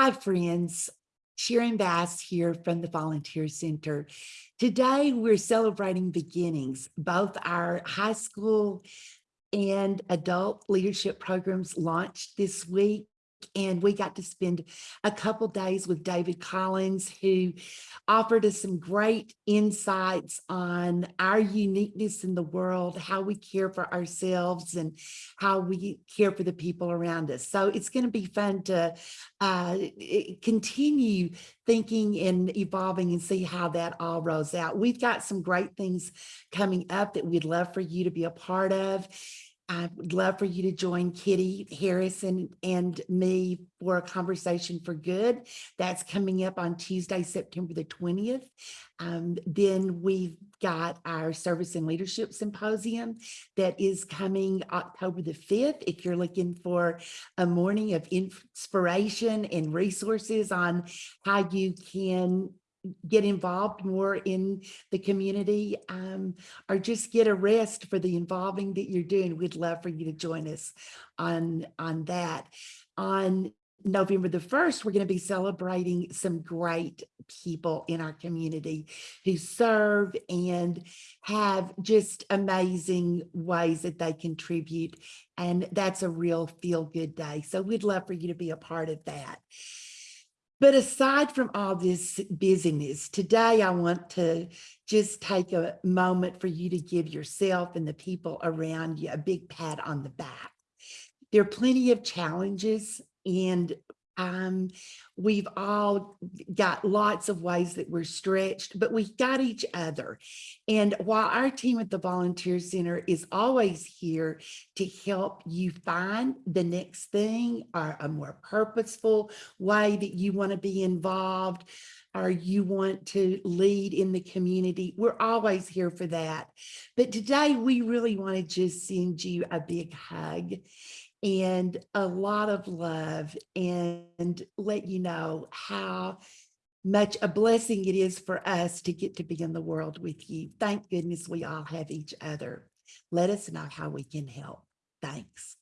Hi, friends. Sharon Bass here from the Volunteer Center. Today, we're celebrating beginnings. Both our high school and adult leadership programs launched this week. And we got to spend a couple days with David Collins, who offered us some great insights on our uniqueness in the world, how we care for ourselves and how we care for the people around us. So it's going to be fun to uh, continue thinking and evolving and see how that all rolls out. We've got some great things coming up that we'd love for you to be a part of. I would love for you to join Kitty Harrison and me for a conversation for good. That's coming up on Tuesday, September the 20th. Um, then we've got our Service and Leadership Symposium that is coming October the 5th. If you're looking for a morning of inspiration and resources on how you can get involved more in the community um, or just get a rest for the involving that you're doing, we'd love for you to join us on, on that. On November the 1st, we're going to be celebrating some great people in our community who serve and have just amazing ways that they contribute. And that's a real feel good day. So we'd love for you to be a part of that. But aside from all this busyness, today I want to just take a moment for you to give yourself and the people around you a big pat on the back. There are plenty of challenges and um, we've all got lots of ways that we're stretched, but we've got each other. And while our team at the Volunteer Center is always here to help you find the next thing or a more purposeful way that you want to be involved, or you want to lead in the community, we're always here for that. But today we really want to just send you a big hug and a lot of love and let you know how much a blessing it is for us to get to be in the world with you. Thank goodness we all have each other. Let us know how we can help. Thanks.